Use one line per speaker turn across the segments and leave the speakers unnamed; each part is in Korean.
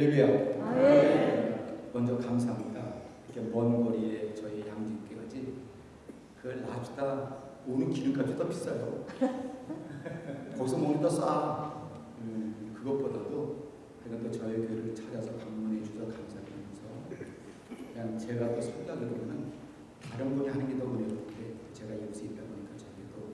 할렐루야.
아멘.
먼저 감사합니다. 이렇게 먼 거리에 저희 양진교까지 그 랍스타 오는 기름값이 더 비싸요. 거기서 먹는 더 싸. 음, 그것보다도 그냥 또 저희 교회를 찾아서 방문해 주셔서 감사드리면서 그냥 제가 또 생각으로는 다른 분이 하는 게 더 어려운데 제가 여기서 있다 보니까 저희도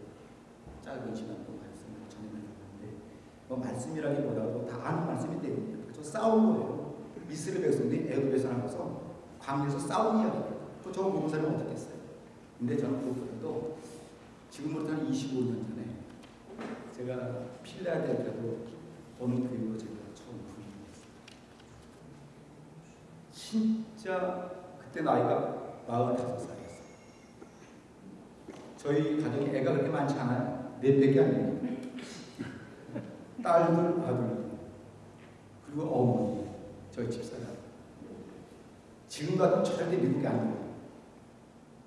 짧은 시간 동안 말씀을 전해드렸는데 뭐 말씀이라기보다도 다 아는 말씀이 때문에 저 싸운 거예요. 이스라엘 백성들이 애굽 에서 나가서 광야에서 싸운 이야기예요. 그 저거 모르는 사람이 어떻겠어요? 근데 저는 그것보다도 지금부터 한 25년 전에 제가 필라델피아로 어느 교회로 제가 처음 부임했어요. 진짜 그때 나이가 45살이었어요. 저희 가정에 애가 그렇게 많지 않아요. 넷 밖에 안 됩니다. 딸들, 아들, 그리고 어머니, 저희 집사람. 지금 같은 절대 미국이 아니에요.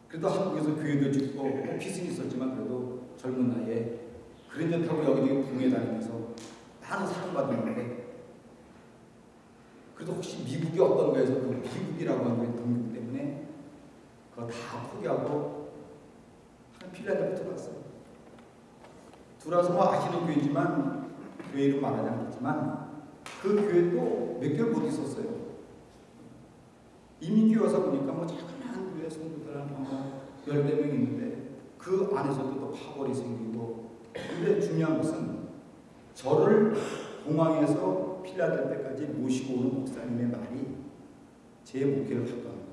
그래도 한국에서 교회도 짓고 오피스는 있었지만 그래도 젊은 나이에 그랜저 타고 여기저기 붕에 다니면서 많은 사랑받았는데 그래도 혹시 미국이 어떤 거에서 그 미국이라고 하는 게 동력 때문에 그거 다 포기하고 한 필라델피아 들어갔어요. 들어와서 뭐 아시는 교회지만 교회 이름 말하지 않겠지만 그 교회도 몇 개월 못 있었어요. 이민교회 와서 보니까 뭐 작은 교회 성도들 한 열네 명 있는데 그 안에서도 또 파벌이 생기고 근데 중요한 것은 저를 공항에서 필라델피아까지 모시고 오는 목사님의 말이 제 목회를 바꿔는 거예요.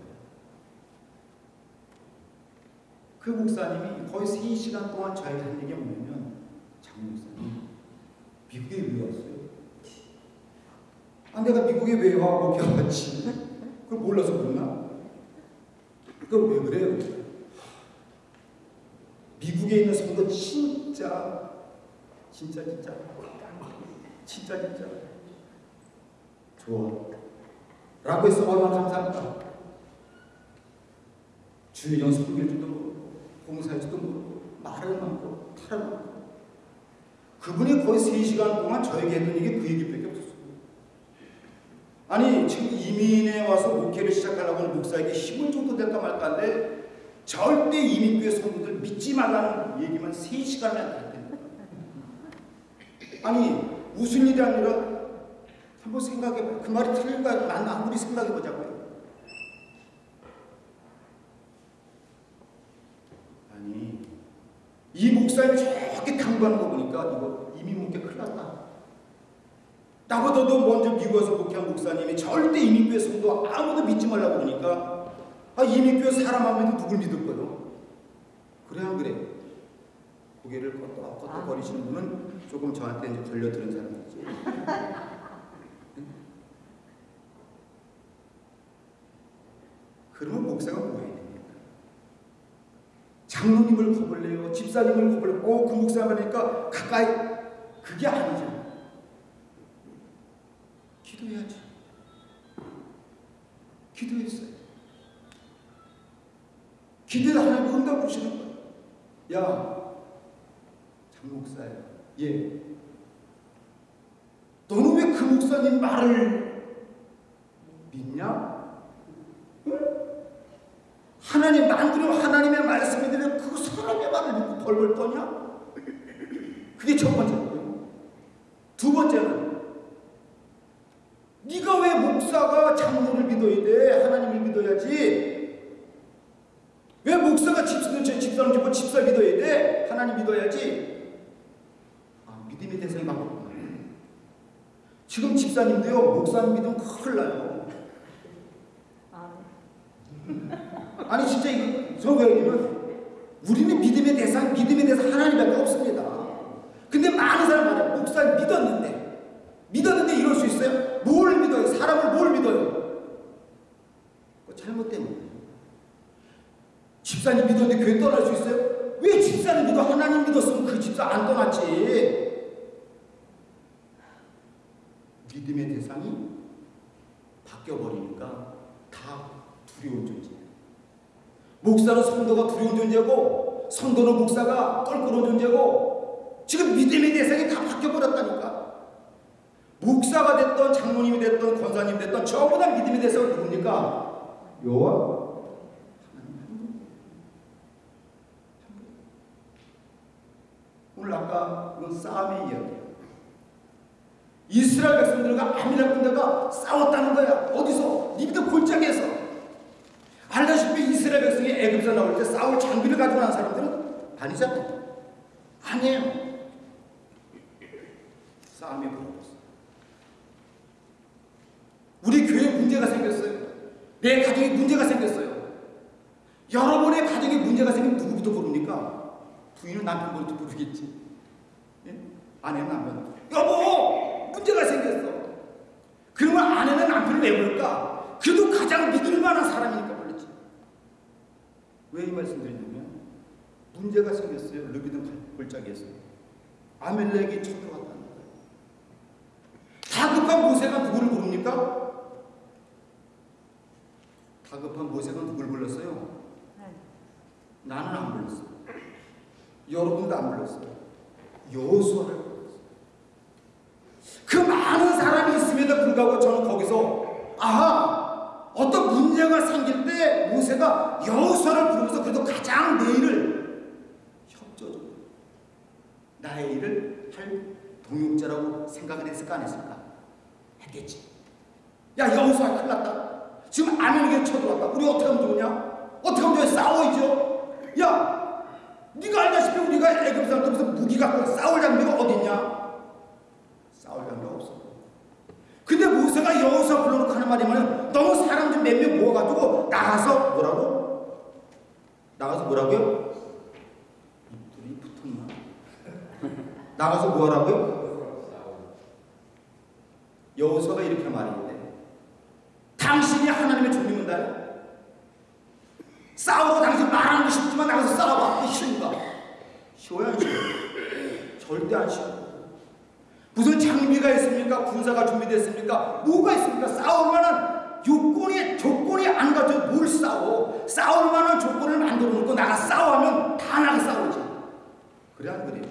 그 목사님이 거의 3시간 동안 저에게 한 얘기가 뭐냐면 장 목사님 미국에 왜 왔어요? 아 내가 미국에 왜 와? 목회왔지 그걸 몰라서 그러나? 그걸 왜 그래요? 미국에 있는 성도 진짜 진짜 진짜 진짜 진짜 좋아 라고 해서 얼마나 감사합니다 주의령 섬길 줄도 모르고 봉사할 줄도 모르고 말을 많고 탈을 많고 그분이 거의 3시간 동안 저에게 했던 얘기 그 얘기밖에 아니 지금 이민에 와서 목회를 시작하려고 하는 목사에게 힘을 줘도 될까 말까 한데 절대 이민교회 성도들 믿지 말라는 얘기만 3시간을 할 텐데 아니 무슨 일이 아니라 한번 생각해봐요. 그 말이 틀린가 난 아무리 생각해보자고요. 아니 이 목사님이 저렇게 당부하는 거 보니까 이거 이민 목회 큰일 났다 나보다도 먼저 미국에서 목회한 목사님이 절대 이민교회 성도 아무도 믿지 말라고 그러니까 아 이민교회 사람 안 믿으면 누굴 믿을 거요? 그래 안 그래? 고개를 껐다 거리시는 분은 조금 저한테 이제 걸려드는 사람이지 그러면 목사가 뭐 해야 됩니까? 장로님을 겁을 내요 집사님을 겁을 내고 그 목사가 그러니까 가까이 그게 아니죠 기도해야지. 기도했어요. 기도에 하나님 응답 주시는 거예요. 야, 장목사야. 예. 너는 왜 그 목사님 말을 믿냐? 응? 하나님 만들어 하나님의 말씀이 되면 그 사람의 말을 믿고 벌벌 떠냐? 그게 첫 번째고요. 두 번째는 네가 왜 목사가 장로를 믿어야 돼? 하나님을 믿어야지. 왜 목사가 집사는 집사는 뭐 집사 믿어야 돼? 하나님 믿어야지. 아, 믿음의 대상이 바뀌었구나. 지금 집사님도요, 목사님 믿으면 큰일 나요. 아니, 진짜 이거, 저왜냐면 우리는 믿음의 대상, 믿음의 대상 하나님밖에 없습니다. 근데 많은 사람들이 목사님 믿었는데, 믿었는데 이럴 수 있어요? 뭘 믿어요? 사람을 뭘 믿어요? 그 잘못된 거예요. 집사님 믿었는데 교회 떠날 수 있어요? 왜 집사님 믿어? 하나님 믿었으면 그 집사 안 떠났지. 믿음의 대상이 바뀌어버리니까 다 두려운 존재예요. 목사는 성도가 두려운 존재고 성도는 목사가 껄끄러운 존재고 지금 믿음의 대상이 다 바뀌어버렸다니까. 목사가 됐던 장로님이 됐던 권사님 됐던 전부 다 믿음에 대해서 누굽니까? 분. 오늘 아까 그건 싸움의 이야기예요. 이스라엘 백성들과 아미라 군대가 싸웠다는 거야. 어디서? 니비도 골짜기에서. 알다시피 이스라엘 백성이 애굽에서 나올 때 싸울 장비를 가지고 난 사람들은 아니잖아요. 아니에요. 싸움이 벌어졌어. 우리 교회에 문제가 생겼어요. 내 가정에 문제가 생겼어요. 여러분의 가정에 문제가 생기면 누구부터 부릅니까? 남편부터 부르겠지. 예? 아내는 남편. 여보! 문제가 생겼어. 그러면 아내는 남편을 왜 부를까? 그래도 가장 믿을 만한 사람이니까 불렀지. 왜 이 말씀 드리냐면 문제가 생겼어요. 르비든 골짜기에서. 아멜렉이 쳐들어왔다는 거예요. 다급한 모세가 누구를 부릅니까? 다급한 모세가 누굴 불렀어요? 나는 안 불렀어요. 여러분도 안 불렀어요. 여호수아를 불렀어요. 그 많은 사람이 있음에도 불구하고 저는 거기서 아하 어떤 문제가 생길 때 모세가 여호수아를 부르면서 그래도 가장 내 일을 협조적으로 나의 일을 할 동역자라고 생각을 했을까 안 했을까? 했겠지. 야 여호수아 큰일 났다. 지금 아멘에게 쳐들어왔다. 우리 어떻게 하면 좋으냐? 어떻게 하면 좋냐? 싸워야죠. 야, 네가 알다시피 우리가 애굽 사람들 무슨 무기 갖고 싸울 장비가 어딨냐? 싸울 장비가 없어. 근데 모세가 여호수아 불러놓고 하는 말이 뭐냐면 너무 사람 좀 몇 명 모아가지고 나가서 뭐라고? 나가서 뭐라고요? 입술이 붙었나? 나가서 뭐하라고요? 여호수아가 이렇게 말했는데 당신이 하나님의 종이문다요? 싸우고 당신 말하는 거쉽지만 나가서 싸워봐. 그게 쉬운가? 쉬워야 안 쉬워? 절대 안 쉬워. 무슨 장비가 있습니까? 군사가 준비됐습니까? 뭐가 있습니까? 싸울 만한 요건이, 조건이 안 갖춰 뭘 싸워? 싸울 만한 조건을 만들어 놓고 나가 싸워하면 다 나가 싸우지. 그래 안 그래요?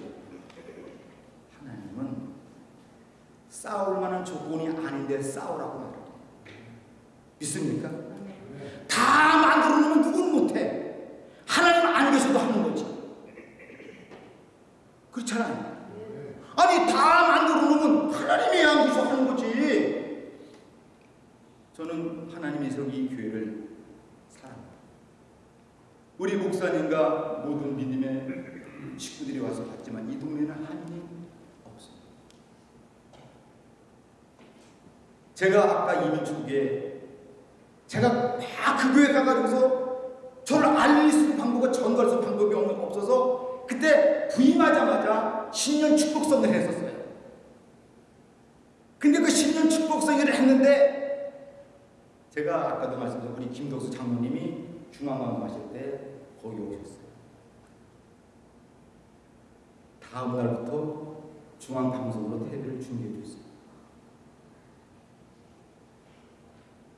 하나님은 싸울 만한 조건이 아닌데 싸우라고 말해요. 믿습니까? 다 만들어 놓으면 누구는 못해. 하나님 안 계셔도 하는 거지. 그렇잖아요. 아니 다 만들어 놓으면 하나님이 안 계셔 하는 거지. 저는 하나님에서 이 교회를 사랑합니다. 우리 목사님과 모든 믿음의 식구들이 와서 봤지만 이 동네는 하나님 없습니다. 제가 아까 이민 초기에 제가 막그 교회 가가지고서 저를 알릴 수 있는 방법과 전달할 수 방법이 없어서 그때 부임하자마자 신년 축복성을 했었어요. 근데 그 신년 축복성회를 했는데 제가 아까도 말씀드린 우리 김덕수 장로님이 중앙방송 하실 때 거기 오셨어요. 다음 날부터 중앙방송으로 텔레비를 중계해 줬어요.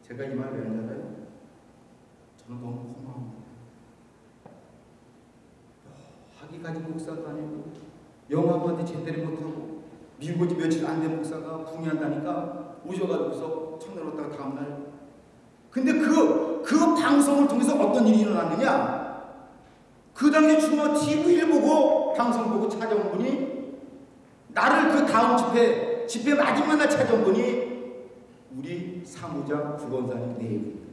제가 이 말을 왜 하잖아요. 저는 너무 고마워요. 하기까지 목사도 아니고 영화관도 제대로 못하고 미국 오지 며칠 안 된 목사가 붕이한다니까 오셔가지고서 청년 왔다가 다음날 근데 그, 그 방송을 통해서 어떤 일이 일어났느냐 그 당시에 중앙 TV를 보고 방송 보고 찾아온 분이 나를 그 다음 집회 집회 마지막 날 찾아온 분이 우리 사무장 구원사님 내입니다.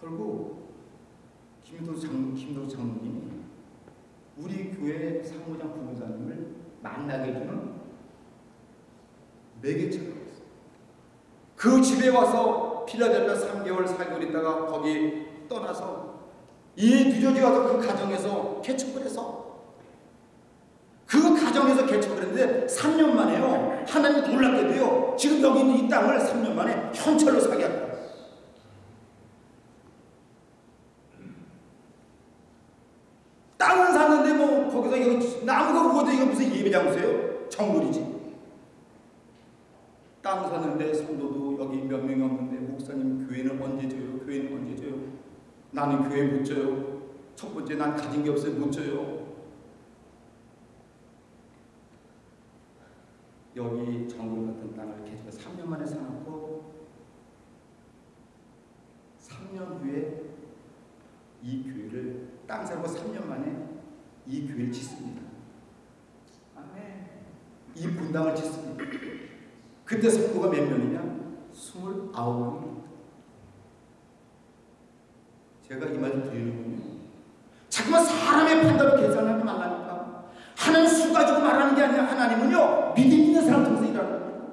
결국 김도 장 김도 장로님이 우리 교회 사무장 부부장님을 만나게 해주는 매개체가 됐어요. 그 집에 와서 필라델피아 3개월 4개월 있다가 거기 떠나서 이 뉴저지 와서 그 가정에서 개척을 해서 그 가정에서 개척을 했는데 3년 만에요. 하나님이 놀랍게도요. 지금 여기 있는 이 땅을 3년 만에 현철로 사게 하더라 청불이지. 땅 사는데 성도도 여기 몇 명이 없는데 목사님 교회는 언제 줘요? 교회는 언제 줘요? 나는 교회 못 줘요. 첫 번째 난 가진 게 없어요. 못 줘요. 여기 정글 같은 땅을 계속 3년 만에 사놓고 3년 후에 이 교회를 땅 사고 3년 만에 이 교회를 짓습니다. 아멘. 이 분당을 짓습니다. 그때 성도가 몇 명이냐? 29명입니다. 제가 이 말을 드리는군요. 자꾸만 사람의 판단을 계산하지 말라니까. 하나님 수 가지고 말하는 게 아니라 하나님은요, 믿음 있는 사람 통해서 일하는 겁니다.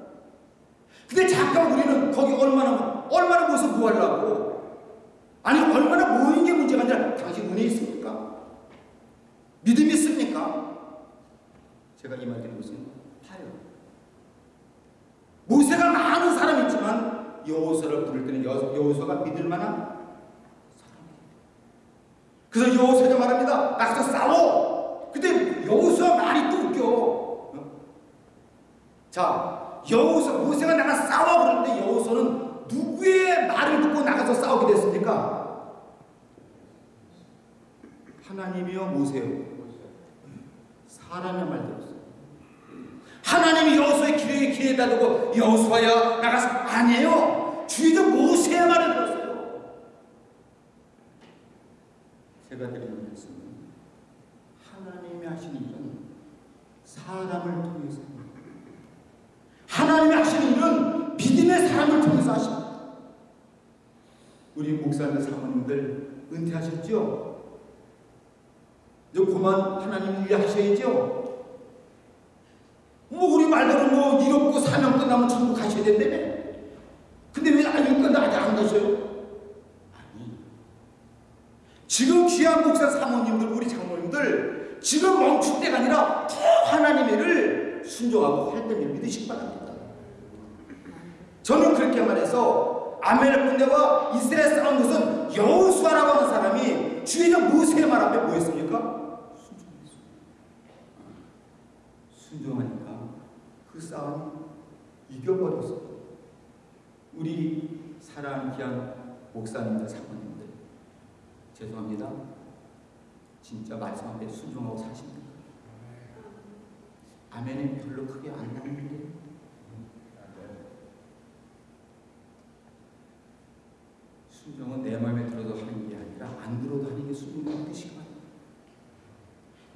근데 잠깐 우리는 거기 얼마나, 얼마나 모여서 뭐 하려고? 아니, 얼마나 모이는 게 문제가 아니라 당신 은혜 있습니까? 믿음 있습니까? 제가 이 말 드리는 것은 타요. 모세가 많은 사람이 있지만 여호수아를 부를 때는 믿을 만한 사람이에요. 그래서 여호수아가 말합니다. 나가서 싸워. 근데 여호수아 말이 또 웃겨. 어? 자, 여호수아 모세가 나가 싸워 그러는데 여호수아는 누구의 말을 듣고 나가서 싸우게 됐습니까? 하나님이요 모세요. 사람의 말 들었어요. 하나님이 여호수아의 길에 길에다 두고 여호수아야 나가서 아니에요. 주의도 모세의 말을 들었어요. 제가 드리는 말씀은 하나님이 하시는 일은 사람을 통해서. 하나님이 하시는 일은 믿음의 사람을 통해서 하십니다. 우리 목사님 사모님들 은퇴하셨죠? 이제 그만 하나님 일 하셔야죠? 뭐 우리 말대로 뭐 일 없고 사명 끝나면 천국 가셔야 된다며. 근데 왜 아직 끝나 아직 안 가셔요? 아니. 지금 귀한 목사 사모님들 우리 장모님들 지금 멈출 때가 아니라 더 하나님의 일을 순종하고 활동을 믿으시기 바랍니다. 저는 그렇게 말해서 아멜의 군대와 이스라엘 싸운 것은 여호수아라고 하는 사람이 주인은 모세의 말 앞에? 순종했어요. 순종하니까 그 싸움 이겨버렸어요. 우리 사랑하는 귀한 목사님들, 사모님들 죄송합니다. 진짜 말씀 앞에 순종하고 사십니까? 아멘은 별로 크게 안 나오는데 순종은 내 마음에 들어도 하는 게 아니라 안 들어도 하는 게 순종의 뜻이가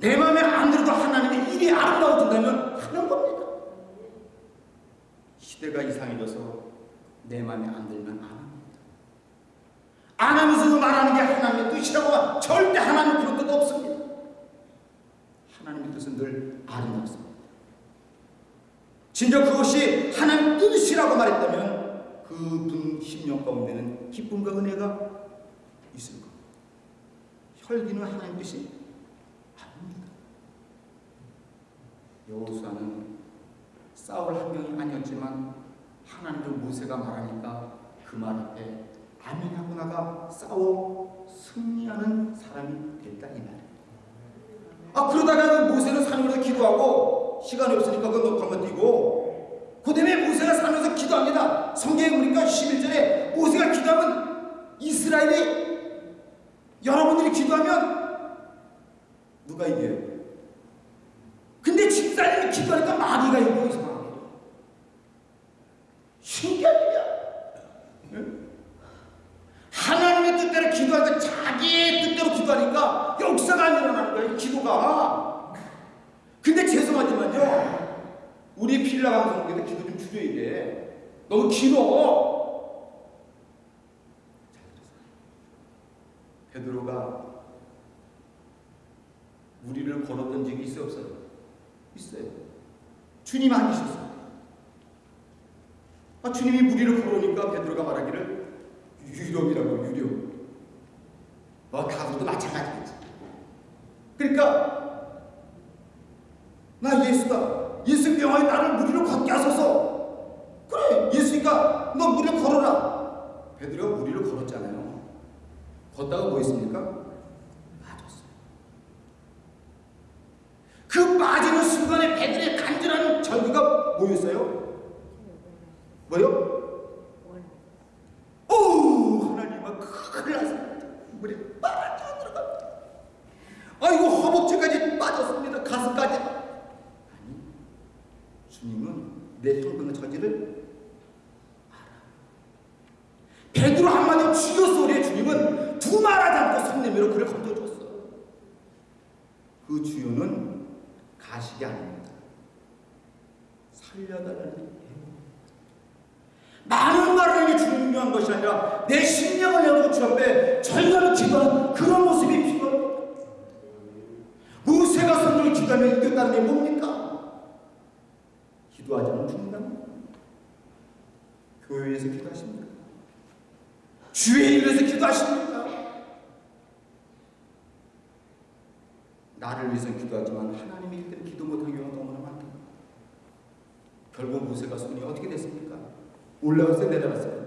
내 마음에 안 들어도 하나님의 일이 아름다워진다면 하는 겁니다. 시대가 이상해져서 내 마음에 안 들면 안. 안 하면서도 말하는 게 하나님의 뜻이라고 절대 하나님 그런 뜻 없습니다. 하나님의 뜻은 늘 아름답습니다. 진짜 그것이 하나님 뜻이라고 말했다면 그분 심령 가운데는 기쁨과 은혜가 있을 겁니다. 혈기는 하나님 뜻이 아닙니다. 여호수아는 싸울 환경이 아니었지만 하나님도 모세가 말하니까 그 말 앞에 아멘하고 나가 싸워 승리하는 사람이 됐다 이 말이에요. 아 그러다가 그 모세는 산으로 기도하고 시간이 없으니까 그거 건너뛰고 그 다음에 모세가 산에서 기도합니다. 성경에 보니까 11절에 모세가 기도하면 이스라엘이 여러분들이 기도하면 누가 이겨요? 근데 집사님이 기도하니까 마귀가 이기고 이상하게 신기한 일이야. 응? 하나님의 뜻대로 기도하니까 자기의 뜻대로 기도하니까 역사가 안 일어나는 거야, 이 기도가. 근데 죄송하지만요, 필라 방송국에도 기도 좀 줄여야 돼. 너무 길어. 베드로가 무리를 걸었던 적이 있어요, 없어요? 있어요. 주님 아니셨어요. 아, 주님이 무리를 걸어오니까 베드로가 말하기를 유령이라고 유령. 뭐 가수도 마찬가지겠지. 그러니까 나 예수다. 예수 명하에 나를 무리로 걷게 하소서. 그래 예수니까 너 무리를 걸어라. 베드로가 무리를 걸었잖아요. 걷다가 뭐 했습니까? 빠졌어요. 그 빠지는 순간에 베드로의 간절한 절규가 뭐였어요? 뭐요? 오 하나님아 큰일 났습니다. 물이 빠져 들어갑니다. 아이고 허벅지까지 빠졌습니다. 가슴까지. 아니 주님은 내 행동의 처지를 알아. 베드로 한마디 죽였어 우리 주님은 두 말 하지 않고 손 내밀어 그를 건져줬어. 그 주요는 가식이 아닙니다. 살려달라는. 많은 말을 이게 중요한 것이 아니라 내 심령을 내놓고 주 앞에 절절히 기도하는 그런 모습이 필요합니다. 모세가 성령을 기도하며 이겼다는 게 뭡니까? 기도하지 않으면 죽는다는 교회에서 기도하십니까? 주의 일에서 기도하십니까? 나를 위해서 기도하지만 하나님이 일때 기도 못한 경우가 너무나 많다. 결국 모세가 손이 어떻게 됐습니까? 올라갔어요? 내려갔어요?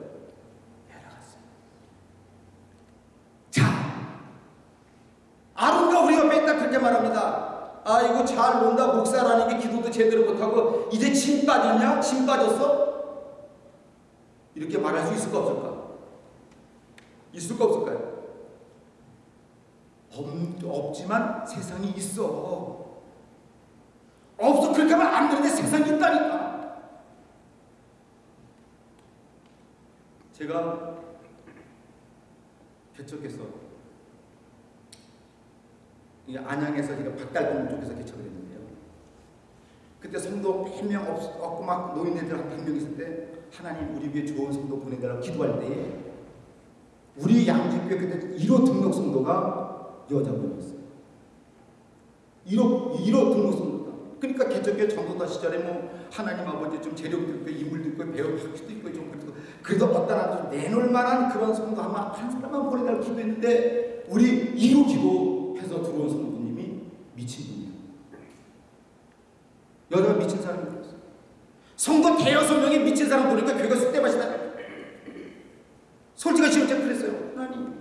말합니다. 아, 잘 논다. 목사라는 게 기도도 제대로 못하고, 이제 진 빠졌냐? 진 빠졌어? 이렇게 말할 수 있을까, 없을까? 있을까, 없을까요? 없, 없지만 세상이 있어. 없어. 그렇게 하면 안 되는데 세상이 있다니까. 제가 개척해서 이 안양에서 제가 박달동 쪽에서 개척을 했는데요. 그때 성도 100명 없, 없고 막 노인네들 한 100명 있을 때 하나님 우리 위해 좋은 성도 보내달라고 기도할 때에 우리 양주교회 그때 1호 등록 성도가 여자분이었어요. 1호, 1호 등록 성도다. 그러니까 개척교회 전도다 시절에 뭐 하나님 아버지 좀 재력도 있고 인물도 있고 배우 학기도 있고 좀 그래도 그래도 어떤 한좀 내놓을 만한 그런 성도 아마 한 사람만 보내달라고 기도했는데 우리 1호 기도해서 들어온 성도님이 미친 분이에요. 여자가 미친 사람이 되었어요. 성도 대여섯 명이 미친 사람 보니까 교회가 쑥대밭이다. 솔직히 진짜 그랬어요. 하나님,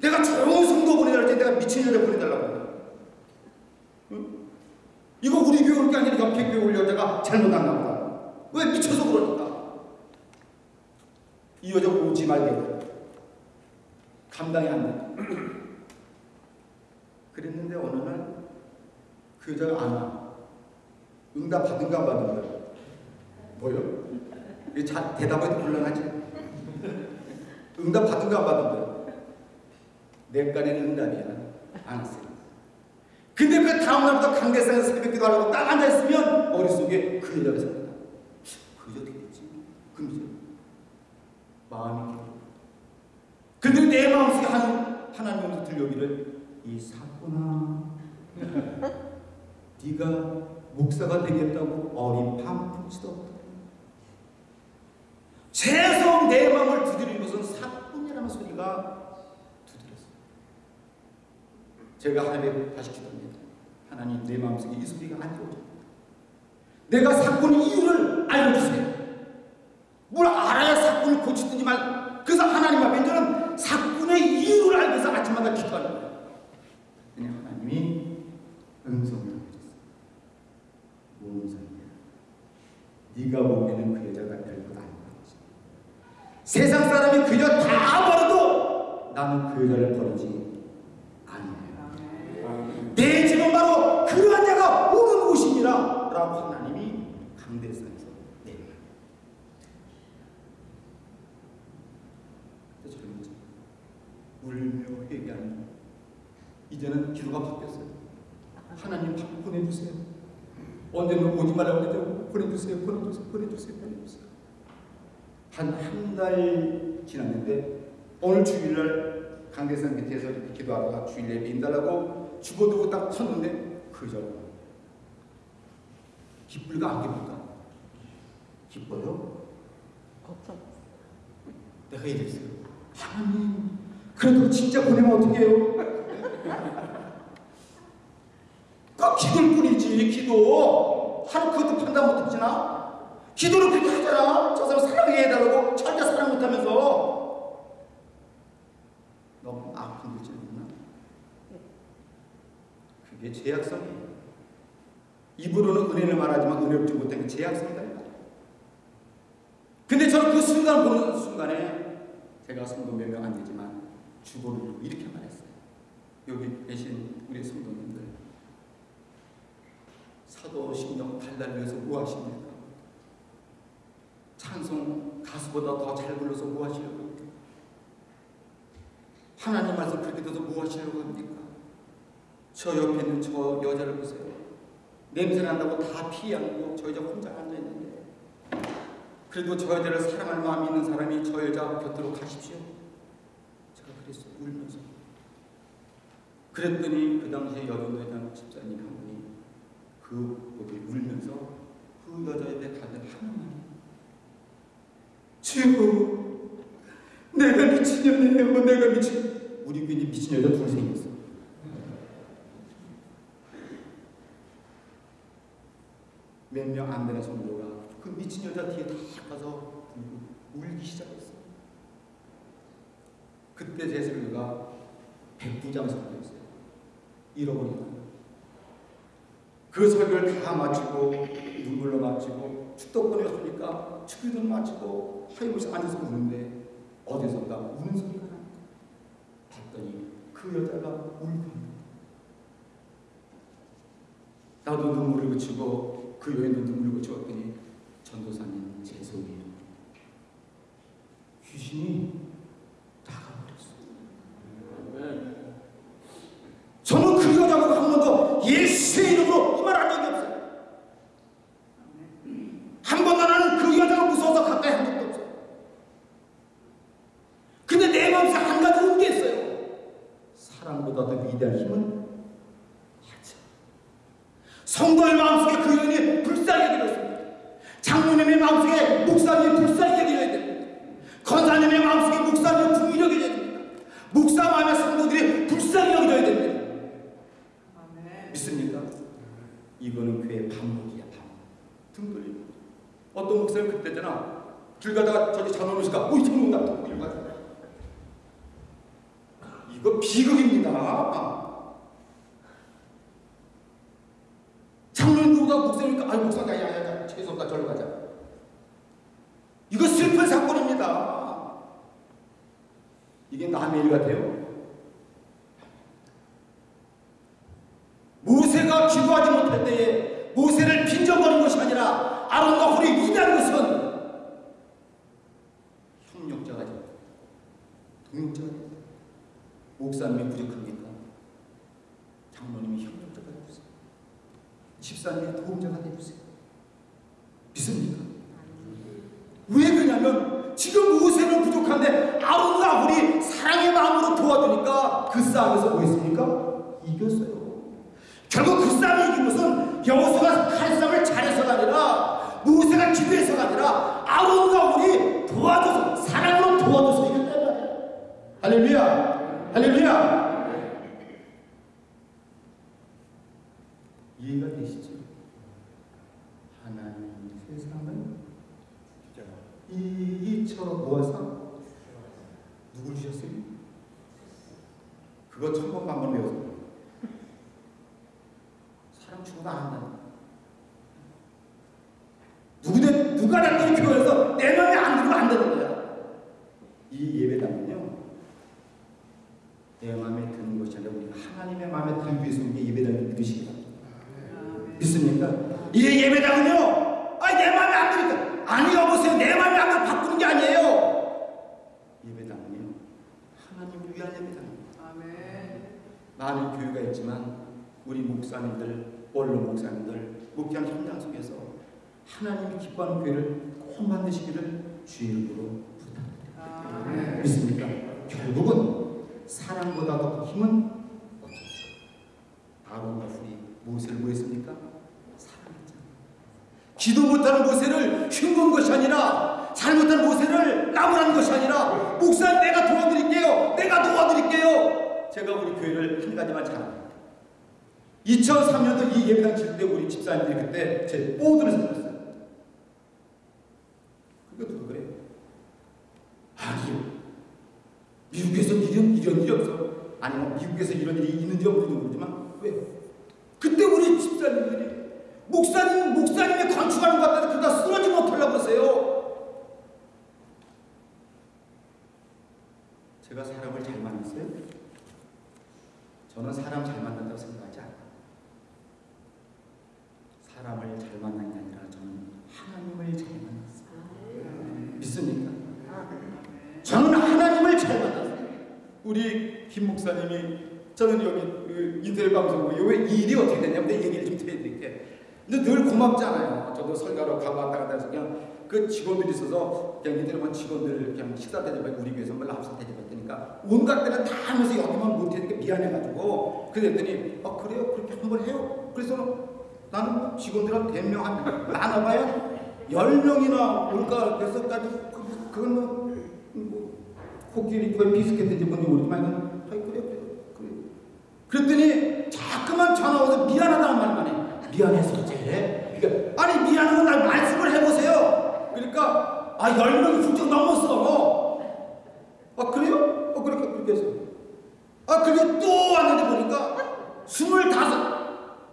내가 좋은 성도 보내달라 때 내가 미친 여자 보내달라고. 응? 이거 우리 교회 올게 아니라 옆에 교회 올 여자가 잘못했나 보다. 왜 미쳐서 그러니까? 이 여자 오지 말게. 감당이 안 돼. 그랬는데 어느 날 그 여자가 안 와. 응답 받은가 안 받은 거야. 뭐요? 대답하기 곤란하지? 응답 받은가 안 받은 거야. 내 깐에는 응답이야. 안 했어요. 근데 그 다음날부터 강대상에서 새벽 기도 하려고 딱 앉아있으면 머릿속에 그 여자가 생각나. 그 여자 어떻게 됐지? 금세. 마음이. 근데 내 마음속에 한, 하나님으로서 들려오기를 이 사고나 네가 목사가 되겠다고 어린 반푼치도 없다. 죄성 내 마음을 두드린 것은 사뿐이라는 소리가 두드렸어. 제가 하나님께 다시 기도합니다. 하나님 내 마음속에 이 소리가 안 들어오죠. 내가 사건의 이유를 알려주세요. 뭘 알아야 사건을 고치든지 말. 그래서 하나님 앞에 이제는 사건의 이유를 알기 위해서 아침마다 기도하는 거예요. 그냥 하나님이 음성을 해주셨어요. 뭔 소리야? 네가 보기에는 그 여자가 별것 거지. 세상 사람이 그녀 다 버려도 나는 그 여자를 버리지 아니에요. 내 집은 바로 그러한 자가 오는 곳이니라 라고 하나님이 강대상에서 젊은 자 울며 회개하는 이제는 기도가 바뀌었어요. 하나님 밥 보내주세요. 언제는 오지 말라고 그랬죠. 보내주세요. 보내주세요. 보내주세요. 보내주세요. 한 한 달 지났는데 오늘 주일날 강대상 밑에서 이렇게 기도하다가 주일 예배 인달라고 죽어두고 딱 섰는데 그저 기쁠까 안 기쁠까? 기뻐요?
걱정.
내가 이랬어요. 하나님, 그래도 진짜 보내면 어떡해요? 꼭 기도일 뿐이지, 기도. 하루 그것도 판단 못했지나? 기도를 그렇게 하잖아. 저 사람 사랑해 해달라고 못하면서. 너무 아픈 거지, 누나? 그게 제약성이에요. 입으로는 은혜를 말하지만 은혜롭지 못한 게 제약성이다. 근데 저는 그 순간 보는 순간에 제가 성도 몇 명 안 되지만 주보를 이렇게 말했어요. 여기 계신 우리 성도님들 사도신경 달달면서 뭐 하십니까? 찬송 가수보다 더 잘 불러서 뭐 하시려고 합니까? 하나님 말씀 그렇게 들어서 뭐 하시려고 합니까? 저 옆에 있는 저 여자를 보세요. 냄새 난다고 다 피하고 저 여자 혼자 앉아 있는데 그래도 저 여자를 사랑할 마음이 있는 사람이 저 여자 곁으로 가십시오. 제가 그랬어요. 울면서. 그랬더니 그 당시에 여전도회장 집사님 한 분이 그 여기 울면서 그 여자에게 가는 하나님 주여 내가 미친년이에요. 내가 미친 우리 괜히 미친 여자 둘 생겼어. 몇 명 안 되는 성도가. 그 미친 여자 뒤에 다 가서 울기 시작했어. 그때 제 설교가 백부장 설교였어요. 잃어버린 그 설교를 다 마치고 눈물로 마치고 축덕거리 왔으니까 축의도 마치고 하이무시 앉아서 우는데 어디선가 우는 소리가 납니다. 봤더니 그 여자가 울고 나도 눈물을 그치고 그 여인도 눈물을 그치웠더니 전도사님 죄송해요. 귀신이 나가버렸어요. 저는 그 여자가 한 번도 예수의 이름으로 이 말 한 적이 없어요. 한 번도 나는 그 여자가 무서워서 가까이 한 적도 없어요. 근데 내 마음속에 한 가지 온게 있어요. 사랑보다 더 위대한 힘은 하죠. 성도의 마음속에 그 여인이 불쌍히 여기었습니다. 장로님의 마음속에 목사님이 불쌍히 여겨야 됩니다. 권사님의 마음속에 목사님이 궁히 여겨야 됩니다. 목사 마음의 성도들이 불쌍히 여겨야 됩니다. 믿습니까? 이거는 교회 반복이야 반복. 등 돌리고. 어떤 목사님 그때잖아. 길 가다가 저기 장로 오시가 오이 장로 온다. 또 이러고 가잖아. 이거 비극입니다. 장로님 누가 목사니까 아이 목사가 야야야 죄송합니다 절로 가자. 이거 슬픈 사건입니다. 이게 남의 일 같아요. 모세가 기도하지 못할 때에 모세를 빈정거린 것이 아니라 아론과 홀이 위대한 것은 협력자가 됩니다. 동역자가 됩니다. 목사님이 부족합니까? 장로님이 협력자가 되주세요. 집사님이 도움자가 되주세요. 믿습니까? 왜 그러냐면 지금 모세는 부족한데 아론과 홀이 사랑의 마음으로 도와주니까 그 싸움에서 뭐 했습니까? 이겼어요. 결국 그 싸움을 이긴 것은 여호수가 칼싸움을 잘해서가 아니라 모세가 기도해서가 아니라 아론과 우리 도와줘서 사랑으로 도와줘서 이겼단 말이야. 할렐루야. 할렐루야. 이해가 되시죠? 하나님 세상을 이처 모아서 누굴 주셨어요? 그거 천번 반번 외워서 사람 죽어도 안 한다. 누구든 누가 나도 교회에서 내 맘에 안 들면 안 되는 거야. 이 예배당은요. 내 마음에 드는 것이 아니라 우리 하나님의 마음에 들기 위해서 우리 예배당을 믿으시기 바랍니다. 믿습니까? 이 예배당은요. 아니 내 마음에 안 드니까 아니 여보세요. 내 마음에 안 들면 바꾸는 게 아니에요. 예배당은요. 하나님을 위한 예배당입니다. 많은 교회가 있지만 우리 목사님들, 원로 목사님들, 목회한 현장 속에서 하나님이 기뻐하는 교회를 꼭 만드시기를 주의 이름으로 부탁드립니다. 믿습니까? 결국은 사랑보다 더 힘은 없었어요. 아론과 훌이 모세를 뭐 했습니까? 사랑했잖아요. 기도 못하는 모세를 흉본 것이 아니라 잘못한 모세를 나무라는 것이 아니라 목사님 내가 도와드릴게요. 내가 도와드릴게요. 제가 우리 교회를 한 가지만 잘합니다. 2003년도 이 예배당 칠때 우리 집사님들이 그때 제 보드를 사줬어요. 그게 누가 그래? 아니요. 미국에서 이런, 이런 일이 없어. 아니, 뭐 미국에서 이런 일이 있는지 없는지 모르지만, 왜? 그때 우리 집사님들이 목사님, 목사님의 건축하는 것 같아서 그러다 쓰러지 못하려고 했어요. 제가 사람을 잘 만났어요? 저는 사람 잘 만난다고 생각하지 않아요. 김 목사님이 저는 여기 그 인터넷 방송국에 왜 일이 어떻게 됐냐면 내 얘기를 좀 드려드릴게. 근데 늘 고맙잖아요. 저도 설가로 가고 왔다 갔다 해서 그냥 그 직원들이 있어서 그냥 이들만 직원들 그냥 식사 대접해 우리 교회에서 뭘 랍스터 대접했으니까 온갖 때는 다 하면서 여기만 못했으니까 미안해가지고 그랬더니 아 그래요 그렇게 한 번 해요. 그래서 나는 뭐 직원들 한 100명 한 많아봐야 10명이나 올까 그래서까지 그, 그건 뭐, 뭐 코끼리 그 비스켓인지 뭔지 모르지만 이건 아이 그래 그래 그래 그랬더니 자꾸만 전화 와서 미안하다는 말만 해. 미안해서 어째 그러니까 아니 미안한 건 날 말씀을 해보세요. 그러니까 아 10명이 훌쩍 넘었어. 아 그래요? 어 그렇게 그렇게 해서. 아 그게 또 왔는데 보니까 스물다섯.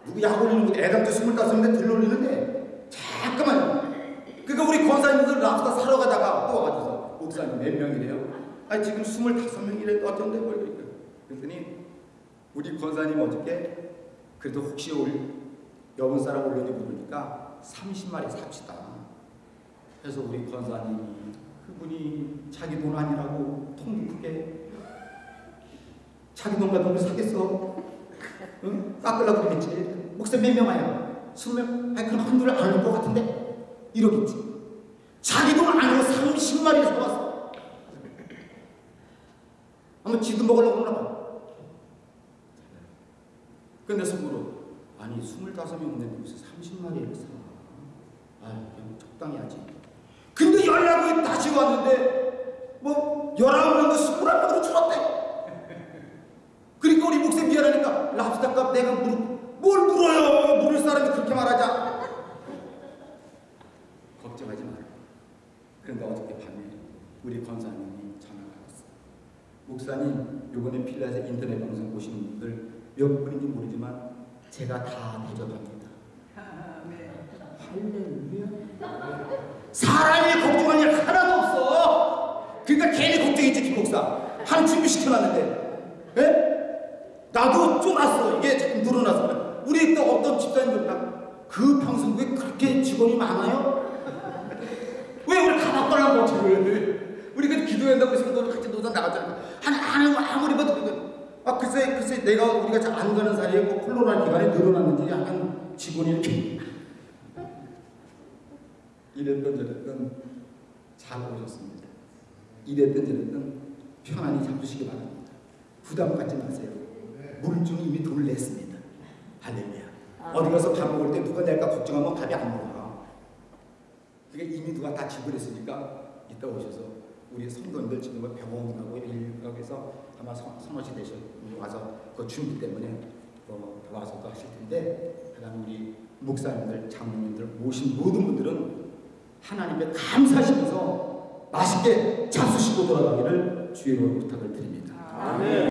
누구 약 올리는 거 애당초 스물다섯인데 들러올리는데 잠깐만. 그러니까 우리 권사님들 랍스터 사러 가다가 또 와가지고 목사님 몇 명이래요? 아 지금 스물다섯 명이래 어쩐데? 뭘 그러니까. 그랬더니 우리 권사님 어저께 그래도 혹시 올 여분 사람 올려지 모르니까 30마리 삽시다 그래서 우리 권사님이 그분이 자기 돈 아니라고 통 크게 자기 돈 같은 걸 사겠어 응? 깎으려고 그랬지. 목사 몇명 아야? 스무 명? 아니, 그럼 한둘 안올 것 같은데? 이러겠지. 자기 돈 아니고 30마리를 사왔어. 한번 지도 먹으려고 그러나 봐. 근데 속으로, 아니, 25명인데 무슨 30마리를 사. 아, 그냥 적당히 하지. 근데 연락이 다시 왔는데, 뭐, 19명도 21명으로 줄었대. 그러니까 우리 목사 미안하니까 랍스터 값 내가 물, 뭘 물어요? 물을 사람이 그렇게 말하자. 걱정하지 마라. 그런데 어저께 밤에 우리 권사님이 전화가 왔어. 목사님, 요번에 필라에서 인터넷 방송 보시는 분들 몇 분인지 모르지만 제가 다 대접합니다. 할렐루야. 사람이 걱정할 일 하나도 없어. 그러니까 괜히 걱정했지, 김 목사. 한 준비 시켜놨는데. 예? 나도 쫄았어. 이게 자꾸 늘어나서. 우리 또 어떤 집사님들 그 방송국에 그렇게 직원이 많아요? 왜 우리 가봤거나 못해? 우리 그 기도한다고 해서 너 같이 노선 나갔잖아. 한, 한, 아무리 봐도. 아, 글쎄, 글쎄, 내가 우리가 잘 안 가는 사이에 뭐 코로나 기간에 늘어났는지 약간 직원이 이렇게. 이랬던 저랬던 잘 오셨습니다. 이랬던 저랬던 편안히 잡수시기 바랍니다. 부담 갖지 마세요. 물중이 이미 돈을 냈습니다. 할렐루야. 어디 가서 밥 먹을 때 누가 낼까 걱정하면 밥이 안 나와. 그게 이미 누가 다 지불했으니까 이따 오셔서 우리 성도님들 지금 뭐 병원하고 일각에서 아마 서, 서너시 되셔 와서 그 준비 때문에 어, 와서 또 하실 텐데 그다음 우리 목사님들, 장로님들 모신 모든 분들은 하나님의 감사하시면서 맛있게 잡수시고 돌아가기를 주의로 부탁을 드립니다.
아멘.